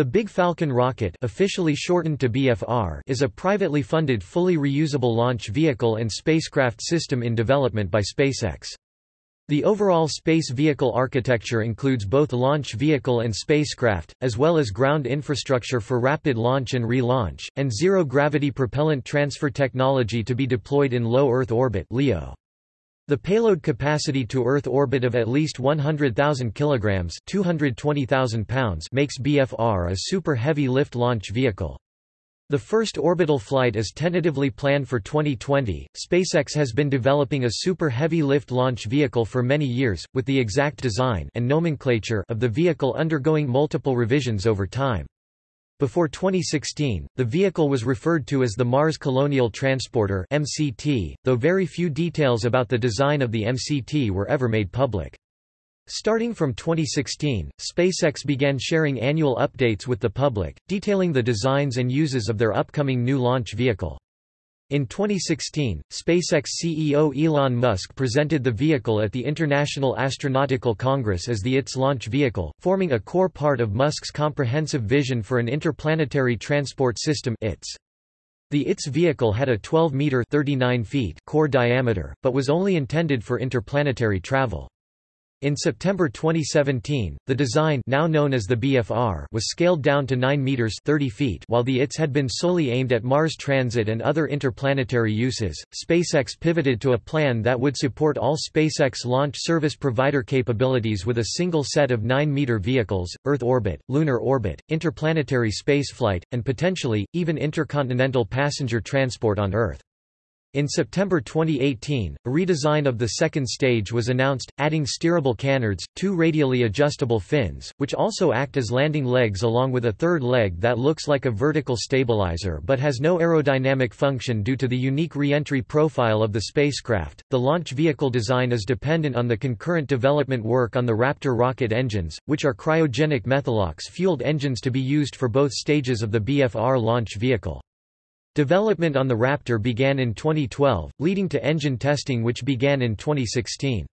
The Big Falcon rocket officially shortened to BFR is a privately funded fully reusable launch vehicle and spacecraft system in development by SpaceX. The overall space vehicle architecture includes both launch vehicle and spacecraft, as well as ground infrastructure for rapid launch and relaunch, and zero-gravity propellant transfer technology to be deployed in low Earth orbit LEO. The payload capacity to Earth orbit of at least 100,000 kilograms (220,000 pounds) makes BFR a super heavy lift launch vehicle. The first orbital flight is tentatively planned for 2020. SpaceX has been developing a super heavy lift launch vehicle for many years, with the exact design and nomenclature of the vehicle undergoing multiple revisions over time. Before 2016, the vehicle was referred to as the Mars Colonial Transporter MCT, though very few details about the design of the MCT were ever made public. Starting from 2016, SpaceX began sharing annual updates with the public, detailing the designs and uses of their upcoming new launch vehicle. In 2016, SpaceX CEO Elon Musk presented the vehicle at the International Astronautical Congress as the ITS launch vehicle, forming a core part of Musk's comprehensive vision for an interplanetary transport system ITS. The ITS vehicle had a 12-meter core diameter, but was only intended for interplanetary travel. In September 2017, the design now known as the BFR was scaled down to 9 meters 30 feet while the ITS had been solely aimed at Mars transit and other interplanetary uses. SpaceX pivoted to a plan that would support all SpaceX launch service provider capabilities with a single set of 9-meter vehicles, Earth orbit, lunar orbit, interplanetary spaceflight, and potentially, even intercontinental passenger transport on Earth. In September 2018, a redesign of the second stage was announced, adding steerable canards, two radially adjustable fins, which also act as landing legs along with a third leg that looks like a vertical stabilizer but has no aerodynamic function due to the unique reentry profile of the spacecraft. The launch vehicle design is dependent on the concurrent development work on the Raptor rocket engines, which are cryogenic methalox fueled engines to be used for both stages of the BFR launch vehicle. Development on the Raptor began in 2012, leading to engine testing which began in 2016.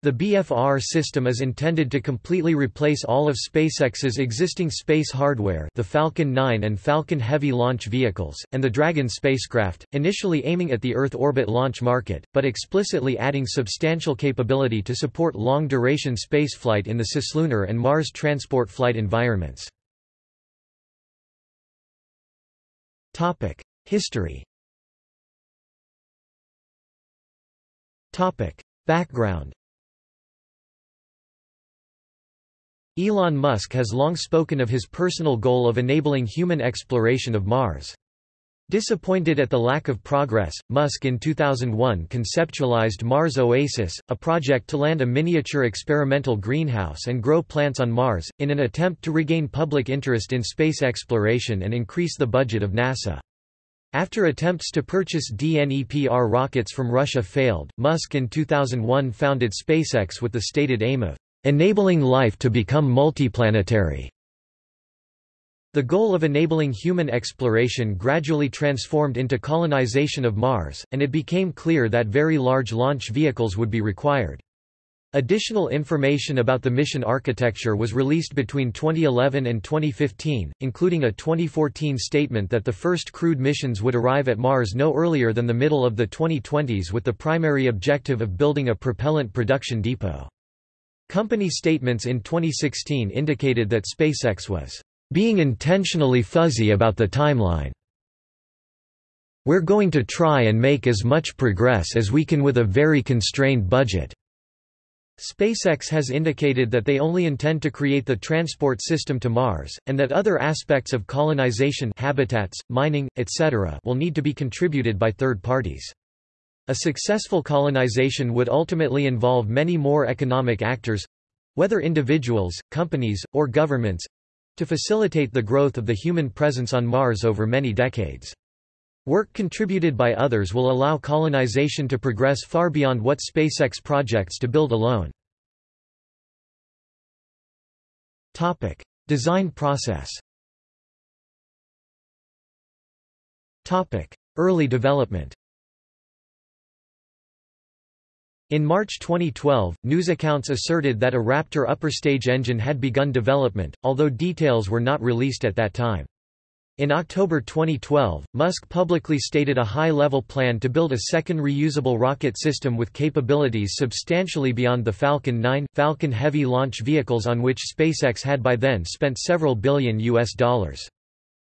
The BFR system is intended to completely replace all of SpaceX's existing space hardware the Falcon 9 and Falcon Heavy launch vehicles, and the Dragon spacecraft, initially aiming at the Earth orbit launch market, but explicitly adding substantial capability to support long-duration spaceflight in the cislunar and Mars transport flight environments. Topic: History. Topic: Background. Elon Musk has long spoken of his personal goal of enabling human exploration of Mars. Disappointed at the lack of progress, Musk in 2001 conceptualized Mars Oasis, a project to land a miniature experimental greenhouse and grow plants on Mars, in an attempt to regain public interest in space exploration and increase the budget of NASA. After attempts to purchase DNEPR rockets from Russia failed, Musk in 2001 founded SpaceX with the stated aim of enabling life to become multiplanetary. The goal of enabling human exploration gradually transformed into colonization of Mars, and it became clear that very large launch vehicles would be required. Additional information about the mission architecture was released between 2011 and 2015, including a 2014 statement that the first crewed missions would arrive at Mars no earlier than the middle of the 2020s with the primary objective of building a propellant production depot. Company statements in 2016 indicated that SpaceX was being intentionally fuzzy about the timeline. We're going to try and make as much progress as we can with a very constrained budget. SpaceX has indicated that they only intend to create the transport system to Mars, and that other aspects of colonization habitats, mining, etc. will need to be contributed by third parties. A successful colonization would ultimately involve many more economic actors—whether individuals, companies, or governments, to facilitate the growth of the human presence on Mars over many decades. Work contributed by others will allow colonization to progress far beyond what SpaceX projects to build alone. Topic: Design process. Topic: Early development. In March 2012, news accounts asserted that a Raptor upper-stage engine had begun development, although details were not released at that time. In October 2012, Musk publicly stated a high-level plan to build a second reusable rocket system with capabilities substantially beyond the Falcon 9, Falcon Heavy launch vehicles on which SpaceX had by then spent several billion US dollars.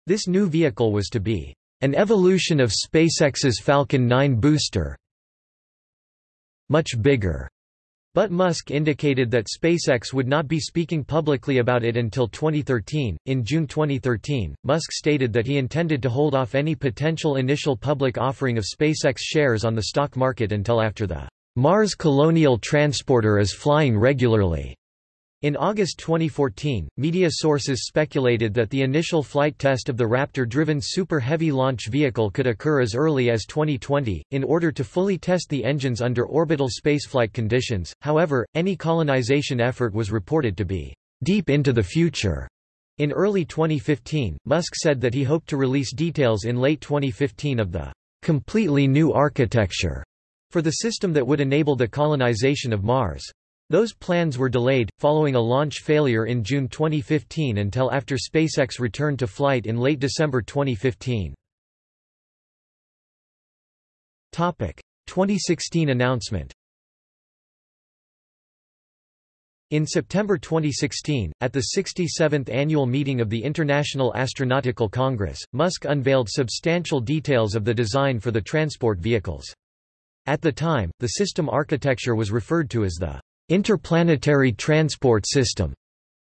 This new vehicle was to be an evolution of SpaceX's Falcon 9 booster, much bigger. But Musk indicated that SpaceX would not be speaking publicly about it until 2013. In June 2013, Musk stated that he intended to hold off any potential initial public offering of SpaceX shares on the stock market until after the Mars Colonial Transporter is flying regularly. In August 2014, media sources speculated that the initial flight test of the Raptor-driven Super Heavy launch vehicle could occur as early as 2020, in order to fully test the engines under orbital spaceflight conditions. However, any colonization effort was reported to be deep into the future. In early 2015, Musk said that he hoped to release details in late 2015 of the completely new architecture for the system that would enable the colonization of Mars. Those plans were delayed, following a launch failure in June 2015 until after SpaceX returned to flight in late December 2015. 2016 announcement In September 2016, at the 67th annual meeting of the International Astronautical Congress, Musk unveiled substantial details of the design for the transport vehicles. At the time, the system architecture was referred to as the Interplanetary Transport System.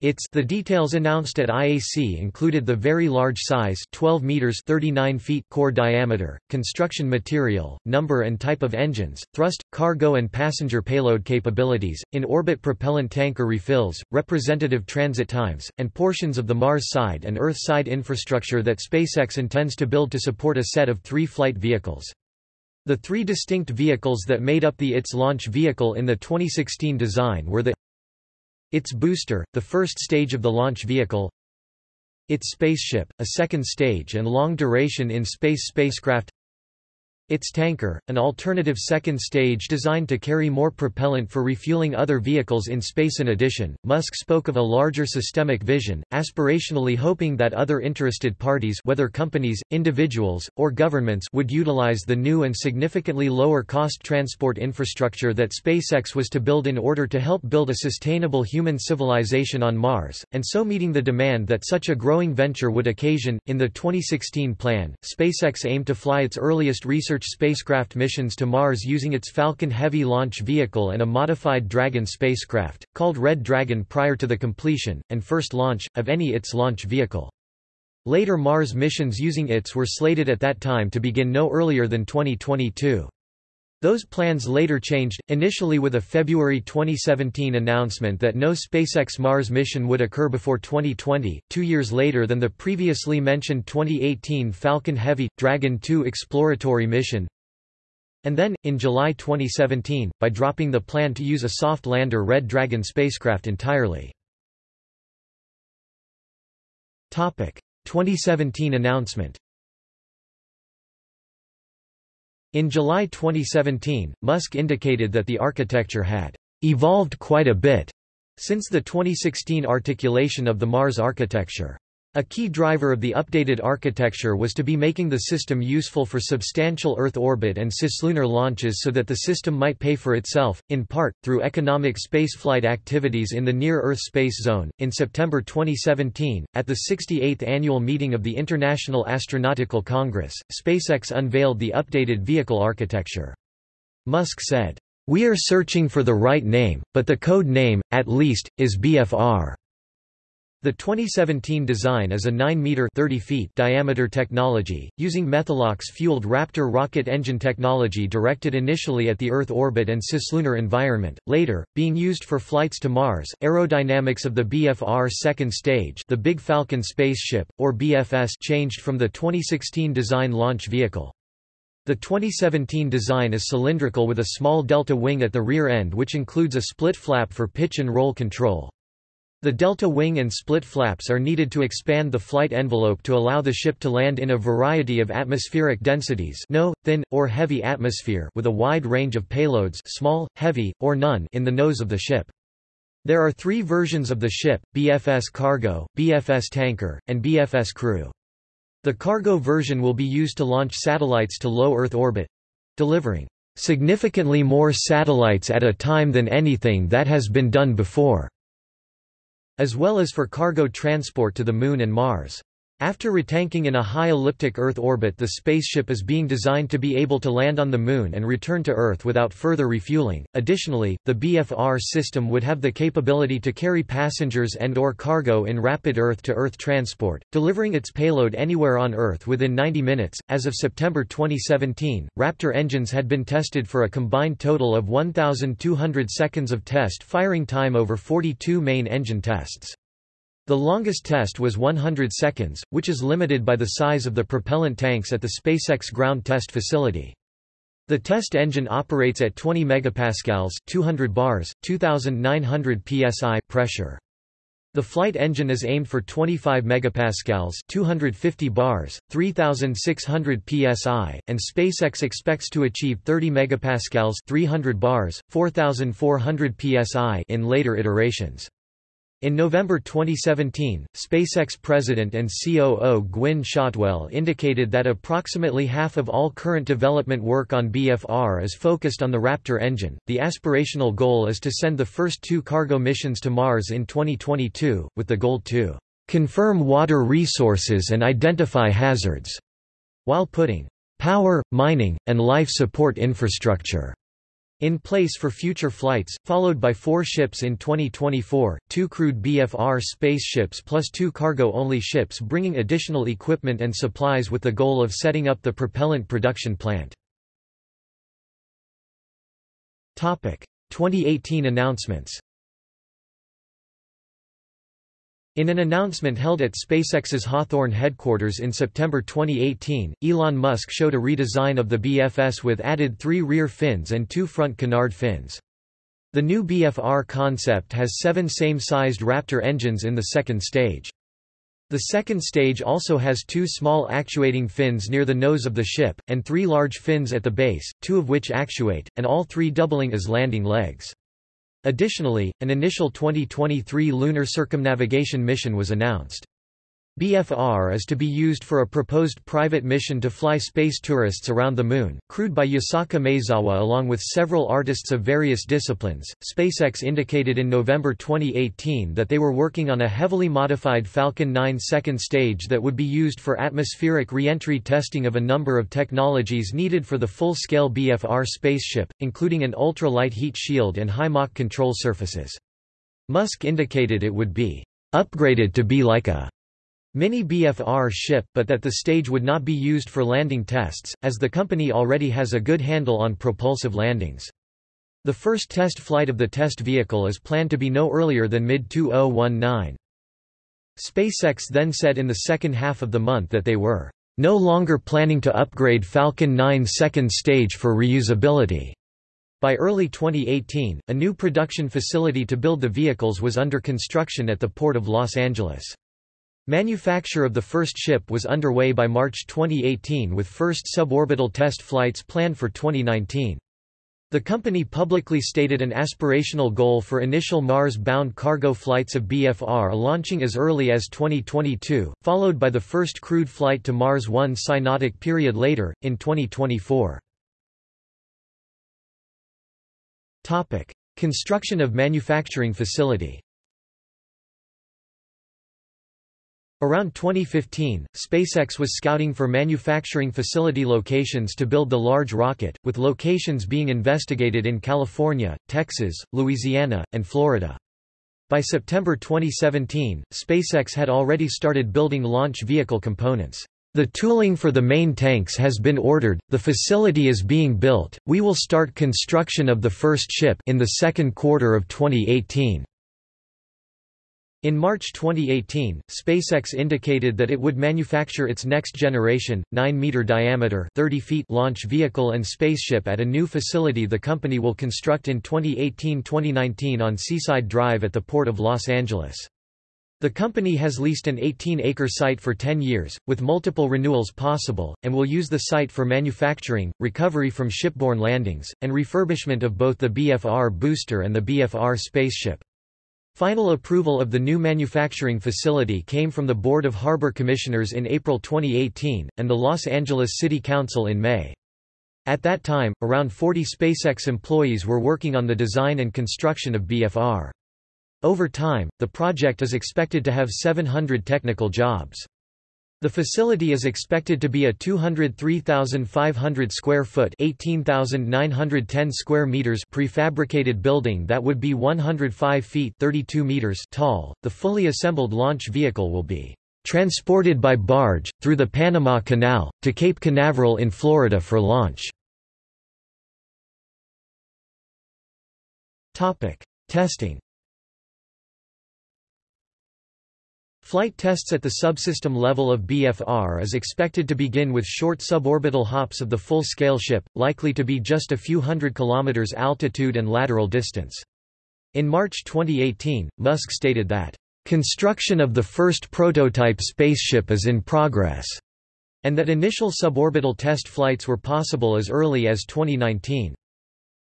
Its the details announced at IAC included the very large size 12 meters 39 feet core diameter, construction material, number and type of engines, thrust, cargo and passenger payload capabilities, in-orbit propellant tanker refills, representative transit times, and portions of the Mars side and Earth side infrastructure that SpaceX intends to build to support a set of three flight vehicles. The three distinct vehicles that made up the ITS launch vehicle in the 2016 design were the ITS booster, the first stage of the launch vehicle ITS spaceship, a second stage and long-duration in-space spacecraft ITS tanker, an alternative second stage designed to carry more propellant for refueling other vehicles in space. In addition, Musk spoke of a larger systemic vision, aspirationally hoping that other interested parties whether companies, individuals, or governments would utilize the new and significantly lower cost transport infrastructure that SpaceX was to build in order to help build a sustainable human civilization on Mars, and so meeting the demand that such a growing venture would occasion. In the 2016 plan, SpaceX aimed to fly its earliest research research spacecraft missions to Mars using its Falcon Heavy launch vehicle and a modified Dragon spacecraft, called Red Dragon prior to the completion, and first launch, of any ITS launch vehicle. Later Mars missions using ITS were slated at that time to begin no earlier than 2022. Those plans later changed, initially with a February 2017 announcement that no SpaceX Mars mission would occur before 2020, two years later than the previously mentioned 2018 Falcon Heavy – Dragon 2 exploratory mission, and then, in July 2017, by dropping the plan to use a soft lander Red Dragon spacecraft entirely. 2017 announcement In July 2017, Musk indicated that the architecture had evolved quite a bit since the 2016 articulation of the Mars architecture. A key driver of the updated architecture was to be making the system useful for substantial Earth orbit and cislunar launches so that the system might pay for itself, in part, through economic spaceflight activities in the Near Earth Space Zone. In September 2017, at the 68th annual meeting of the International Astronautical Congress, SpaceX unveiled the updated vehicle architecture. Musk said, We are searching for the right name, but the code name, at least, is BFR. The 2017 design is a 9-meter diameter technology, using Methalox-fueled Raptor rocket engine technology directed initially at the Earth orbit and cislunar environment, later, being used for flights to Mars. Aerodynamics of the BFR second stage the Big Falcon spaceship, or BFS changed from the 2016 design launch vehicle. The 2017 design is cylindrical with a small delta wing at the rear end which includes a split flap for pitch and roll control. The delta wing and split flaps are needed to expand the flight envelope to allow the ship to land in a variety of atmospheric densities no, thin, or heavy atmosphere with a wide range of payloads small, heavy, or none in the nose of the ship. There are three versions of the ship, BFS Cargo, BFS Tanker, and BFS Crew. The cargo version will be used to launch satellites to low Earth orbit—delivering significantly more satellites at a time than anything that has been done before as well as for cargo transport to the Moon and Mars. After retanking in a high elliptic Earth orbit the spaceship is being designed to be able to land on the Moon and return to Earth without further refueling. Additionally, the BFR system would have the capability to carry passengers and or cargo in rapid Earth-to-Earth -Earth transport, delivering its payload anywhere on Earth within 90 minutes. As of September 2017, Raptor engines had been tested for a combined total of 1,200 seconds of test firing time over 42 main engine tests. The longest test was 100 seconds, which is limited by the size of the propellant tanks at the SpaceX ground test facility. The test engine operates at 20 megapascals, 200 bars, 2900 psi pressure. The flight engine is aimed for 25 megapascals, 250 bars, 3600 psi, and SpaceX expects to achieve 30 megapascals, 300 bars, 4400 psi in later iterations. In November 2017, SpaceX president and COO Gwynne Shotwell indicated that approximately half of all current development work on BFR is focused on the Raptor engine. The aspirational goal is to send the first two cargo missions to Mars in 2022, with the goal to confirm water resources and identify hazards, while putting power, mining, and life support infrastructure in place for future flights, followed by four ships in 2024, two crewed BFR spaceships plus two cargo-only ships bringing additional equipment and supplies with the goal of setting up the propellant production plant. 2018 announcements In an announcement held at SpaceX's Hawthorne headquarters in September 2018, Elon Musk showed a redesign of the BFS with added three rear fins and two front canard fins. The new BFR concept has seven same-sized Raptor engines in the second stage. The second stage also has two small actuating fins near the nose of the ship, and three large fins at the base, two of which actuate, and all three doubling as landing legs. Additionally, an initial 2023 lunar circumnavigation mission was announced. BFR is to be used for a proposed private mission to fly space tourists around the Moon, crewed by Yusaku Maezawa along with several artists of various disciplines. SpaceX indicated in November 2018 that they were working on a heavily modified Falcon 9 second stage that would be used for atmospheric reentry testing of a number of technologies needed for the full-scale BFR spaceship, including an ultra-light heat shield and high Mach control surfaces. Musk indicated it would be upgraded to be like a Mini BFR ship but that the stage would not be used for landing tests, as the company already has a good handle on propulsive landings. The first test flight of the test vehicle is planned to be no earlier than mid-2019. SpaceX then said in the second half of the month that they were no longer planning to upgrade Falcon 9 second stage for reusability. By early 2018, a new production facility to build the vehicles was under construction at the Port of Los Angeles. Manufacture of the first ship was underway by March 2018 with first suborbital test flights planned for 2019. The company publicly stated an aspirational goal for initial Mars-bound cargo flights of BFR launching as early as 2022, followed by the first crewed flight to Mars one synodic period later, in 2024. Construction of manufacturing facility Around 2015, SpaceX was scouting for manufacturing facility locations to build the large rocket, with locations being investigated in California, Texas, Louisiana, and Florida. By September 2017, SpaceX had already started building launch vehicle components. The tooling for the main tanks has been ordered, the facility is being built, we will start construction of the first ship in the second quarter of 2018. In March 2018, SpaceX indicated that it would manufacture its next-generation, 9-meter diameter 30 feet launch vehicle and spaceship at a new facility the company will construct in 2018-2019 on Seaside Drive at the Port of Los Angeles. The company has leased an 18-acre site for 10 years, with multiple renewals possible, and will use the site for manufacturing, recovery from shipborne landings, and refurbishment of both the BFR booster and the BFR spaceship. Final approval of the new manufacturing facility came from the Board of Harbor Commissioners in April 2018, and the Los Angeles City Council in May. At that time, around 40 SpaceX employees were working on the design and construction of BFR. Over time, the project is expected to have 700 technical jobs. The facility is expected to be a 203,500 square foot (18,910 square meters) prefabricated building that would be 105 feet (32 meters) tall. The fully assembled launch vehicle will be transported by barge through the Panama Canal to Cape Canaveral in Florida for launch. Topic: Testing Flight tests at the subsystem level of BFR is expected to begin with short suborbital hops of the full-scale ship, likely to be just a few hundred kilometers altitude and lateral distance. In March 2018, Musk stated that, "...construction of the first prototype spaceship is in progress," and that initial suborbital test flights were possible as early as 2019.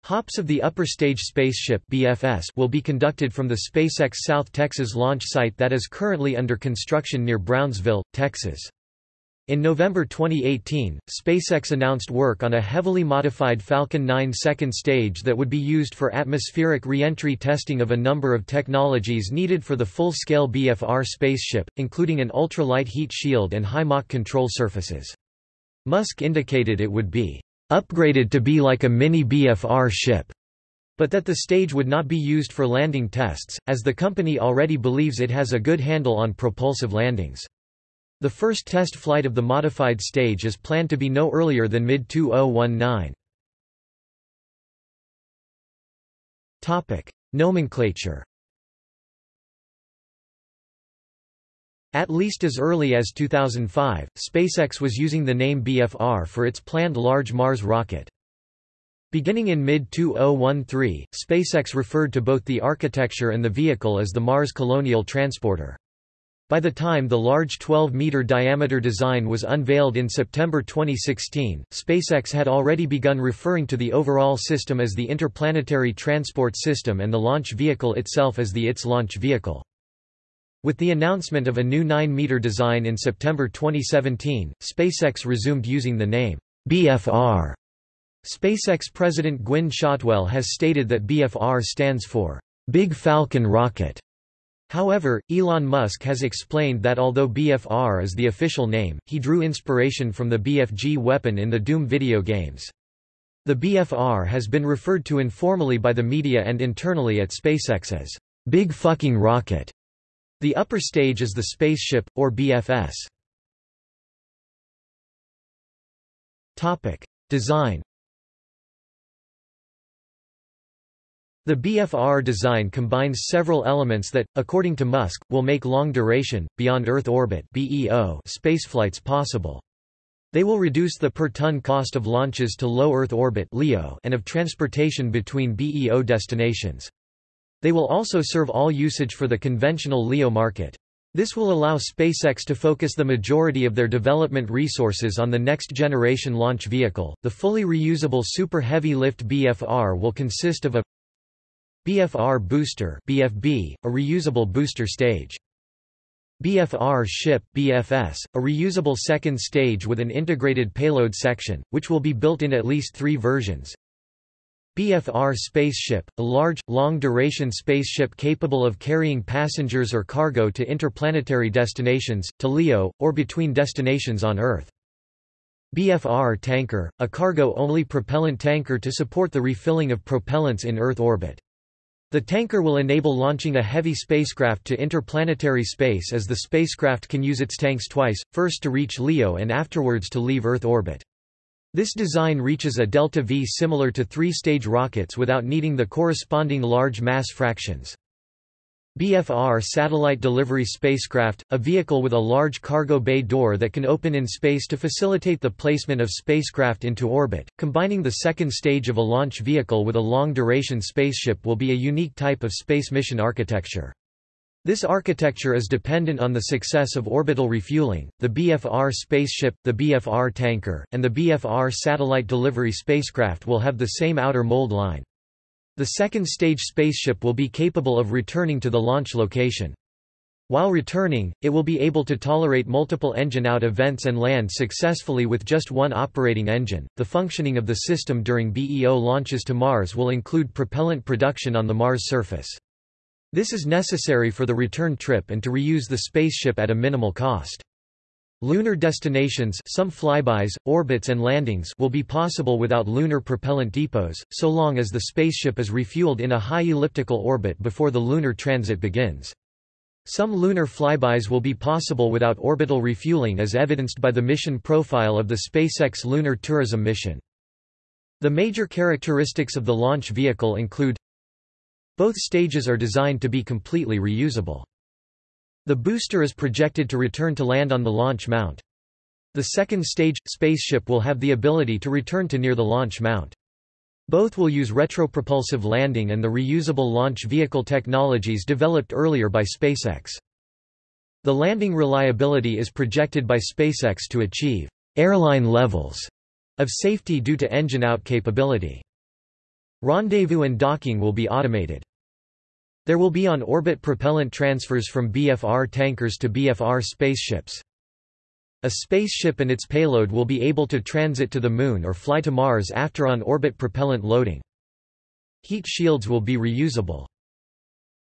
Hops of the upper stage spaceship BFS will be conducted from the SpaceX South Texas launch site that is currently under construction near Brownsville, Texas. In November 2018, SpaceX announced work on a heavily modified Falcon 9 second stage that would be used for atmospheric re-entry testing of a number of technologies needed for the full-scale BFR spaceship, including an ultralight heat shield and high Mach control surfaces. Musk indicated it would be upgraded to be like a mini BFR ship, but that the stage would not be used for landing tests, as the company already believes it has a good handle on propulsive landings. The first test flight of the modified stage is planned to be no earlier than mid-2019. Nomenclature At least as early as 2005, SpaceX was using the name BFR for its planned Large Mars rocket. Beginning in mid-2013, SpaceX referred to both the architecture and the vehicle as the Mars Colonial Transporter. By the time the large 12-meter diameter design was unveiled in September 2016, SpaceX had already begun referring to the overall system as the Interplanetary Transport System and the launch vehicle itself as the ITS launch vehicle. With the announcement of a new 9-meter design in September 2017, SpaceX resumed using the name BFR. SpaceX President Gwynne Shotwell has stated that BFR stands for Big Falcon Rocket. However, Elon Musk has explained that although BFR is the official name, he drew inspiration from the BFG weapon in the Doom video games. The BFR has been referred to informally by the media and internally at SpaceX as Big Fucking Rocket. The upper stage is the spaceship, or BFS. Design The BFR design combines several elements that, according to Musk, will make long-duration, beyond-Earth orbit spaceflights possible. They will reduce the per-ton cost of launches to low Earth orbit and of transportation between BEO destinations. They will also serve all usage for the conventional LEO market. This will allow SpaceX to focus the majority of their development resources on the next generation launch vehicle. The fully reusable Super Heavy Lift BFR will consist of a BFR booster (BFB), a reusable booster stage. BFR ship BFS, a reusable second stage with an integrated payload section, which will be built in at least 3 versions. BFR spaceship, a large, long-duration spaceship capable of carrying passengers or cargo to interplanetary destinations, to LEO, or between destinations on Earth. BFR tanker, a cargo-only propellant tanker to support the refilling of propellants in Earth orbit. The tanker will enable launching a heavy spacecraft to interplanetary space as the spacecraft can use its tanks twice, first to reach LEO and afterwards to leave Earth orbit. This design reaches a delta V similar to three-stage rockets without needing the corresponding large mass fractions. BFR satellite delivery spacecraft, a vehicle with a large cargo bay door that can open in space to facilitate the placement of spacecraft into orbit. Combining the second stage of a launch vehicle with a long-duration spaceship will be a unique type of space mission architecture. This architecture is dependent on the success of orbital refueling. The BFR spaceship, the BFR tanker, and the BFR satellite delivery spacecraft will have the same outer mold line. The second stage spaceship will be capable of returning to the launch location. While returning, it will be able to tolerate multiple engine out events and land successfully with just one operating engine. The functioning of the system during BEO launches to Mars will include propellant production on the Mars surface. This is necessary for the return trip and to reuse the spaceship at a minimal cost. Lunar destinations some flybys, orbits and landings will be possible without lunar propellant depots, so long as the spaceship is refueled in a high elliptical orbit before the lunar transit begins. Some lunar flybys will be possible without orbital refueling as evidenced by the mission profile of the SpaceX Lunar Tourism mission. The major characteristics of the launch vehicle include Both stages are designed to be completely reusable. The booster is projected to return to land on the launch mount. The second stage, spaceship will have the ability to return to near the launch mount. Both will use retropropulsive landing and the reusable launch vehicle technologies developed earlier by SpaceX. The landing reliability is projected by SpaceX to achieve airline levels of safety due to engine-out capability. Rendezvous and docking will be automated. There will be on-orbit propellant transfers from BFR tankers to BFR spaceships. A spaceship and its payload will be able to transit to the Moon or fly to Mars after on-orbit propellant loading. Heat shields will be reusable.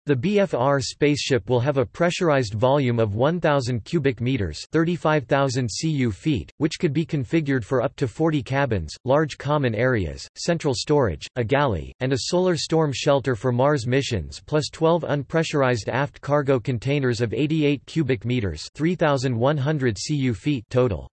The BFR spaceship will have a pressurized volume of 1,000 cubic meters (35,000 cu feet), which could be configured for up to 40 cabins, large common areas, central storage, a galley, and a solar storm shelter for Mars missions, plus 12 unpressurized aft cargo containers of 88 cubic meters (3,100 cu feet) total.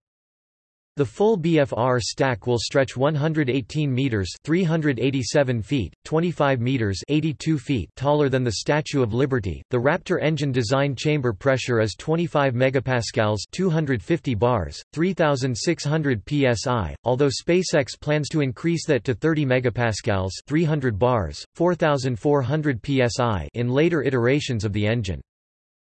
The full BFR stack will stretch 118 meters (387 feet, 25 meters) 82 feet taller than the Statue of Liberty. The Raptor engine design chamber pressure is 25 megapascals (250 bars, 3600 psi), although SpaceX plans to increase that to 30 megapascals (300 bars, 4400 psi) in later iterations of the engine.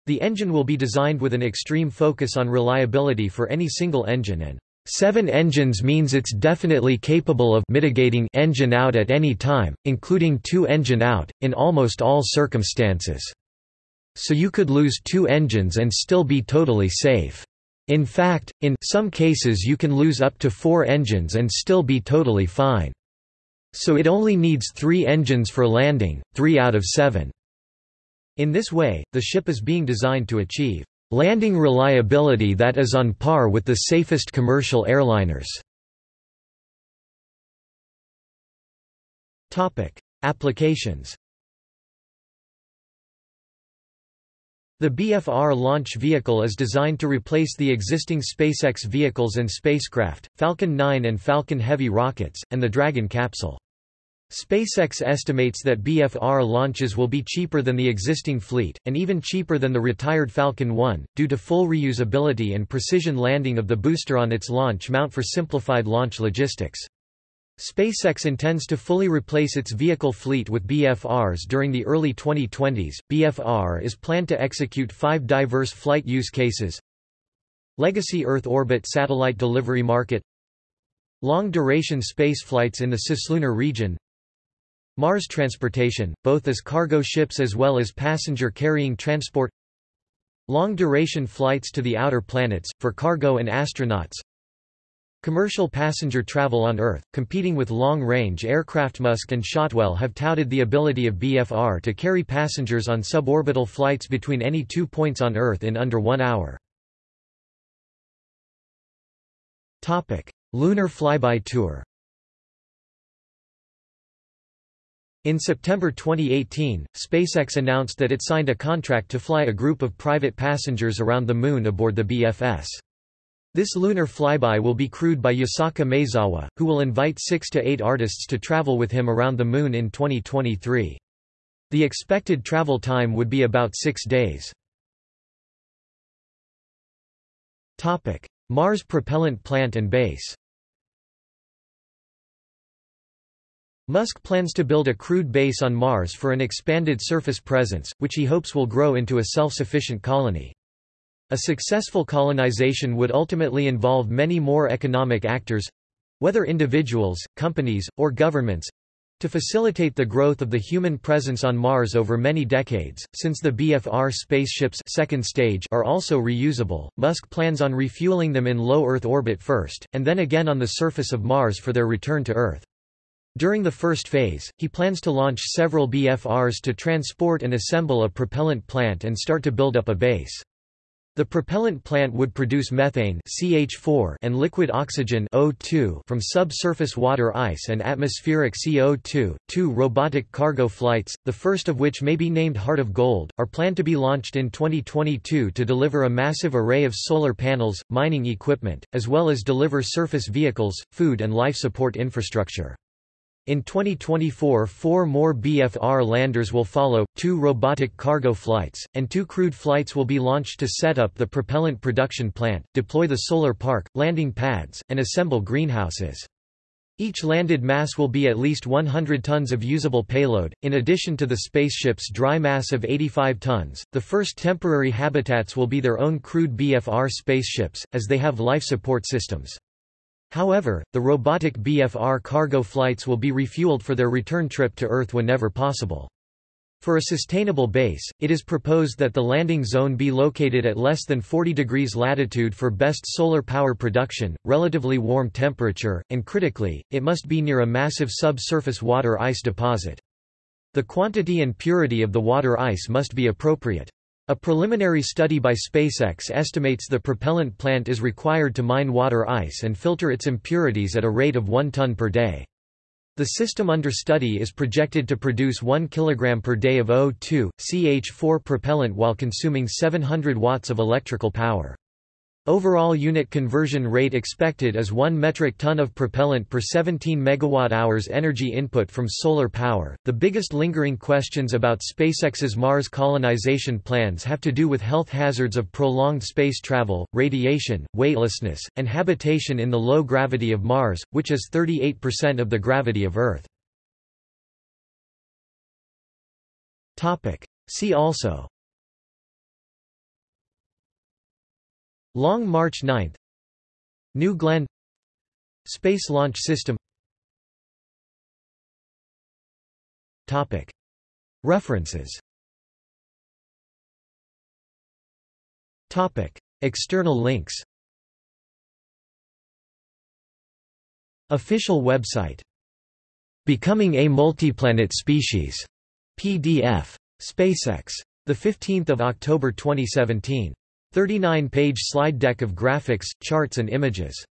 The engine will be designed with an extreme focus on reliability for any single engine and Seven engines means it's definitely capable of mitigating engine out at any time, including two engine out, in almost all circumstances. So you could lose two engines and still be totally safe. In fact, in some cases you can lose up to four engines and still be totally fine. So it only needs three engines for landing, three out of seven. In this way, the ship is being designed to achieve Landing reliability that is on par with the safest commercial airliners. Applications The BFR launch vehicle is designed to replace the existing SpaceX vehicles and spacecraft, Falcon 9 and Falcon Heavy rockets, and the Dragon capsule. SpaceX estimates that BFR launches will be cheaper than the existing fleet, and even cheaper than the retired Falcon 1, due to full reusability and precision landing of the booster on its launch mount for simplified launch logistics. SpaceX intends to fully replace its vehicle fleet with BFRs during the early 2020s. BFR is planned to execute five diverse flight use cases Legacy Earth orbit satellite delivery market Long-duration space flights in the cislunar region Mars transportation, both as cargo ships as well as passenger-carrying transport. Long-duration flights to the outer planets, for cargo and astronauts. Commercial passenger travel on Earth, competing with long-range aircraft. Musk and Shotwell have touted the ability of BFR to carry passengers on suborbital flights between any two points on Earth in under one hour. Lunar flyby tour In September 2018, SpaceX announced that it signed a contract to fly a group of private passengers around the Moon aboard the BFS. This lunar flyby will be crewed by Yusaku Maezawa, who will invite six to eight artists to travel with him around the Moon in 2023. The expected travel time would be about six days. Mars propellant plant and base Musk plans to build a crewed base on Mars for an expanded surface presence, which he hopes will grow into a self-sufficient colony. A successful colonization would ultimately involve many more economic actors—whether individuals, companies, or governments, to facilitate the growth of the human presence on Mars over many decades, since the BFR spaceships second stage are also reusable, Musk plans on refueling them in low Earth orbit first, and then again on the surface of Mars for their return to Earth. During the first phase, he plans to launch several BFRs to transport and assemble a propellant plant and start to build up a base. The propellant plant would produce methane CH4 and liquid oxygen O2 from subsurface water ice and atmospheric CO2. Two robotic cargo flights, the first of which may be named Heart of Gold, are planned to be launched in 2022 to deliver a massive array of solar panels, mining equipment, as well as deliver surface vehicles, food and life support infrastructure. In 2024 four more BFR landers will follow, two robotic cargo flights, and two crewed flights will be launched to set up the propellant production plant, deploy the solar park, landing pads, and assemble greenhouses. Each landed mass will be at least 100 tons of usable payload, in addition to the spaceship's dry mass of 85 tons. The first temporary habitats will be their own crewed BFR spaceships, as they have life support systems. However, the robotic BFR cargo flights will be refueled for their return trip to Earth whenever possible. For a sustainable base, it is proposed that the landing zone be located at less than 40 degrees latitude for best solar power production, relatively warm temperature, and critically, it must be near a massive subsurface water ice deposit. The quantity and purity of the water ice must be appropriate. A preliminary study by SpaceX estimates the propellant plant is required to mine water ice and filter its impurities at a rate of 1 ton per day. The system under study is projected to produce 1 kg per day of O2, CH4 propellant while consuming 700 watts of electrical power. Overall unit conversion rate expected is 1 metric ton of propellant per 17 megawatt-hours energy input from solar power. The biggest lingering questions about SpaceX's Mars colonization plans have to do with health hazards of prolonged space travel, radiation, weightlessness, and habitation in the low gravity of Mars, which is 38% of the gravity of Earth. Topic: See also Long March 9 New Glenn Space Launch System Topic. References Topic. External links Official website Becoming a Multiplanet Species PDF. SpaceX. 15 October 2017 39-page slide deck of graphics, charts and images